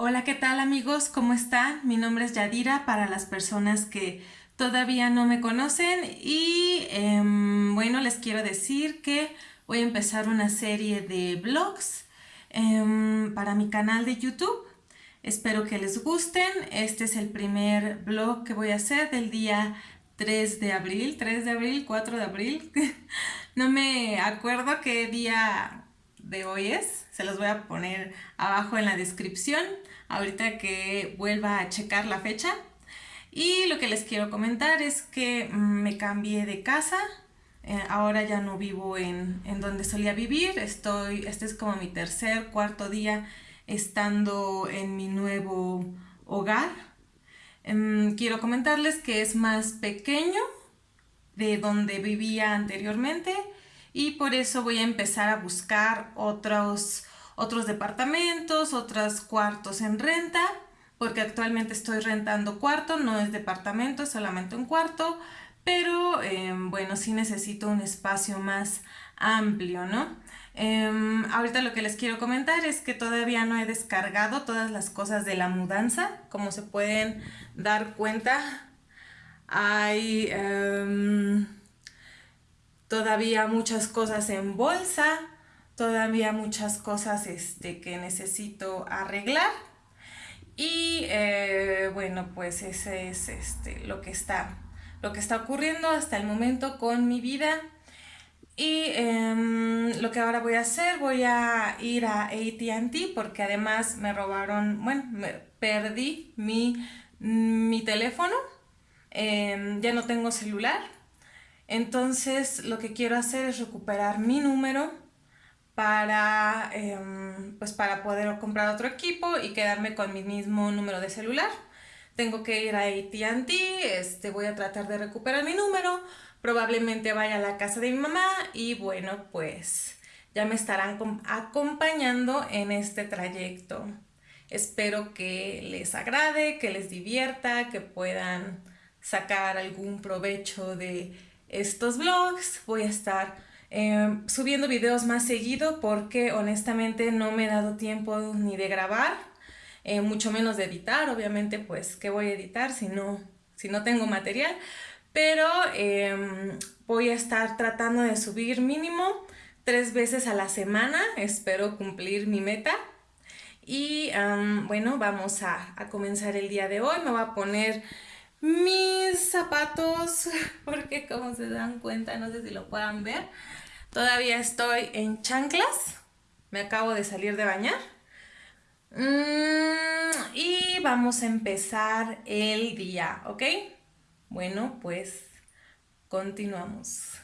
Hola, ¿qué tal amigos? ¿Cómo están? Mi nombre es Yadira para las personas que todavía no me conocen y em, bueno, les quiero decir que voy a empezar una serie de vlogs em, para mi canal de YouTube. Espero que les gusten. Este es el primer vlog que voy a hacer del día 3 de abril, 3 de abril, 4 de abril. no me acuerdo qué día de hoy es. Se los voy a poner abajo en la descripción ahorita que vuelva a checar la fecha. Y lo que les quiero comentar es que mm, me cambié de casa. Eh, ahora ya no vivo en, en, donde solía vivir. Estoy, este es como mi tercer, cuarto día estando en mi nuevo hogar. Em, quiero comentarles que es más pequeño de donde vivía anteriormente y por eso voy a empezar a buscar otros, otros departamentos, otros cuartos en renta, porque actualmente estoy rentando cuarto, no es departamento, es solamente un cuarto, pero em, bueno, sí necesito un espacio más amplio, ¿no? Em, ahorita lo que les quiero comentar es que todavía no he descargado todas las cosas de la mudanza, como se pueden dar cuenta, hay... Em, todavía muchas cosas en bolsa, todavía muchas cosas este, que necesito arreglar. Y eh, bueno, pues ese es este, lo, que está, lo que está ocurriendo hasta el momento con mi vida. Y em, lo que ahora voy a hacer, voy a ir a ATT porque además me robaron, bueno, me perdí mi, mi teléfono. Em, ya no tengo celular, entonces lo que quiero hacer es recuperar mi número para, em, pues para poder comprar otro equipo y quedarme con mi mismo número de celular. Tengo que ir a AT&T, este, voy a tratar de recuperar mi número, probablemente vaya a la casa de mi mamá y bueno, pues ya me estarán acompañando en este trayecto. Espero que les agrade, que les divierta, que puedan sacar algún provecho de estos vlogs, voy a estar em, subiendo videos más seguido porque honestamente no me he dado tiempo ni de grabar, eh, mucho menos de editar, obviamente pues ¿qué voy a editar si no, si no tengo material? Pero em, voy a estar tratando de subir mínimo tres veces a la semana, espero cumplir mi meta. Y bueno, vamos a, a comenzar el día de hoy, me voy a poner mis zapatos, porque como se dan cuenta, no sé si lo puedan ver, todavía estoy en chanclas, me acabo de salir de bañar. Mm, y vamos a empezar el día, ¿ok? Bueno, pues continuamos.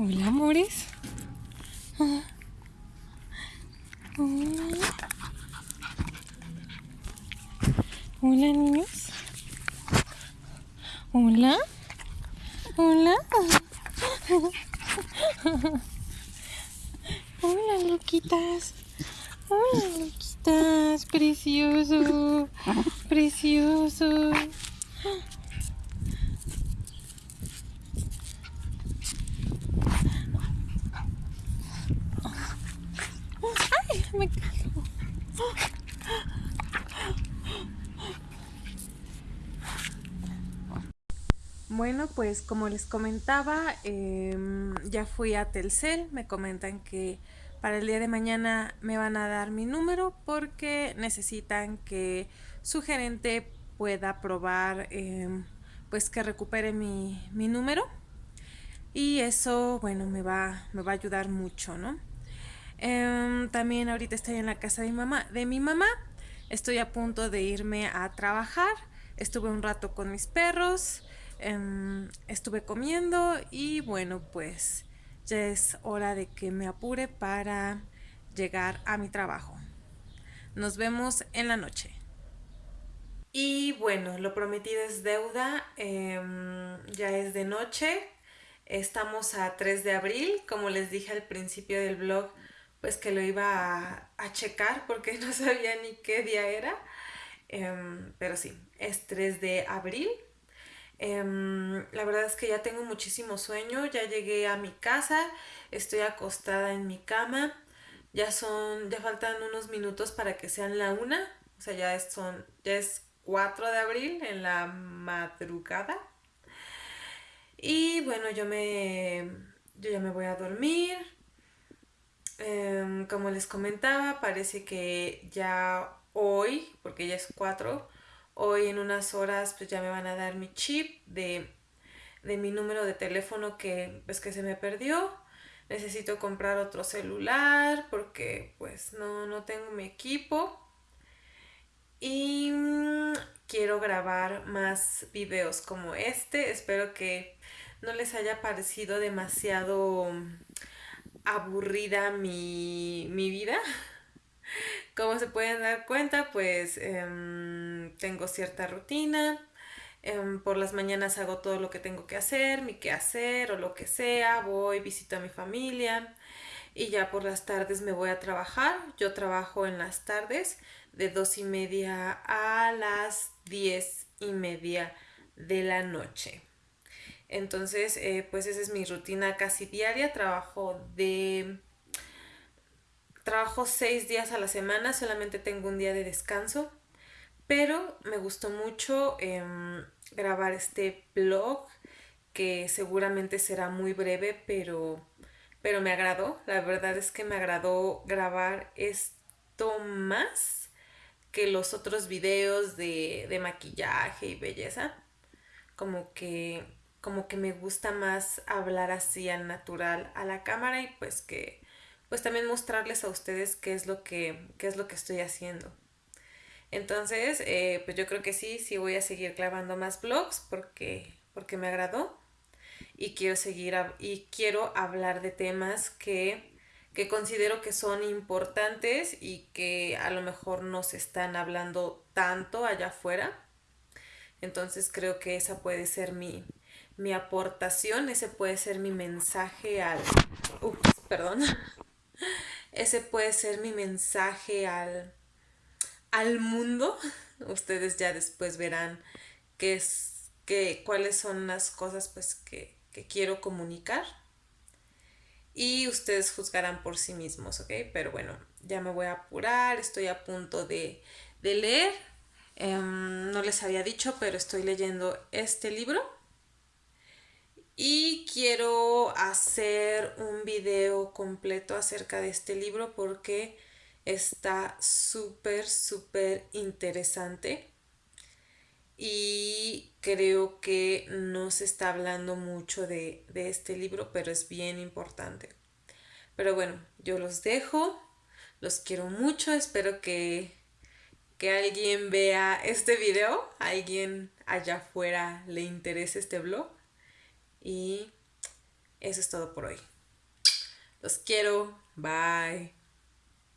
Hola, amores. Hola. Hola. Hola, loquitas. Hola, loquitas. Precioso. Precioso. Bueno, pues como les comentaba, em, ya fui a Telcel, me comentan que para el día de mañana me van a dar mi número porque necesitan que su gerente pueda probar em, pues que recupere mi, mi, número. Y eso bueno me va, me va a ayudar mucho, ¿no? Em, también ahorita estoy en la casa de mi mamá, de mi mamá, estoy a punto de irme a trabajar, estuve un rato con mis perros, Em, estuve comiendo y bueno, pues ya es hora de que me apure para llegar a mi trabajo. Nos vemos en la noche. Y bueno, lo prometido es deuda, em, ya es de noche, estamos a 3 de abril, como les dije al principio del blog, pues que lo iba a, checar porque no sabía ni qué día era, em, pero sí, es 3 de abril Em, la verdad es que ya tengo muchísimo sueño, ya llegué a mi casa, estoy acostada en mi cama, ya son, ya faltan unos minutos para que sean la una, o sea, ya es, son, ya es 4 de abril en la madrugada. Y bueno, yo me, yo ya me voy a dormir. Em, como les comentaba, parece que ya hoy, porque ya es 4, Hoy en unas horas pues ya me van a dar mi chip de, mi número de teléfono que pues que se me perdió. Necesito comprar otro celular porque pues no, no tengo mi equipo. Y mm, quiero grabar más videos como este. Espero que no les haya parecido demasiado aburrida mi, mi vida. Como se pueden dar cuenta, pues em, tengo cierta rutina. Em, por las mañanas hago todo lo que tengo que hacer, mi quehacer o lo que sea. Voy, visito a mi familia y ya por las tardes me voy a trabajar. Yo trabajo en las tardes de dos y media a las diez y media de la noche. Entonces, eh, pues esa es mi rutina casi diaria. Trabajo de Trabajo seis días a la semana, solamente tengo un día de descanso, pero me gustó mucho em, grabar este blog que seguramente será muy breve, pero, pero me agradó. La verdad es que me agradó grabar esto más que los otros videos de, de maquillaje y belleza. Como que, como que me gusta más hablar así al natural a la cámara y pues que pues también mostrarles a ustedes qué es lo que, es lo que estoy haciendo. Entonces, eh, pues yo creo que sí, sí voy a seguir grabando más vlogs porque, porque me agradó y quiero seguir y quiero hablar de temas que, que considero que son importantes y que a lo mejor no se están hablando tanto allá afuera. Entonces creo que esa puede ser mi, mi aportación, ese puede ser mi mensaje al... Ups, perdón. Ese puede ser mi mensaje al, al mundo. Ustedes ya después verán qué es, qué, cuáles son las cosas pues, que, quiero comunicar. Y ustedes juzgarán por sí mismos, ¿ok? Pero bueno, ya me voy a apurar, estoy a punto de, leer. Em, no les había dicho, pero estoy leyendo este libro y quiero hacer un video completo acerca de este libro porque está súper, súper interesante y creo que no se está hablando mucho de, este libro, pero es bien importante. Pero bueno, yo los dejo, los quiero mucho, espero que, que alguien vea este video, alguien allá afuera le interese este blog y Eso es todo por hoy. Los quiero. Bye.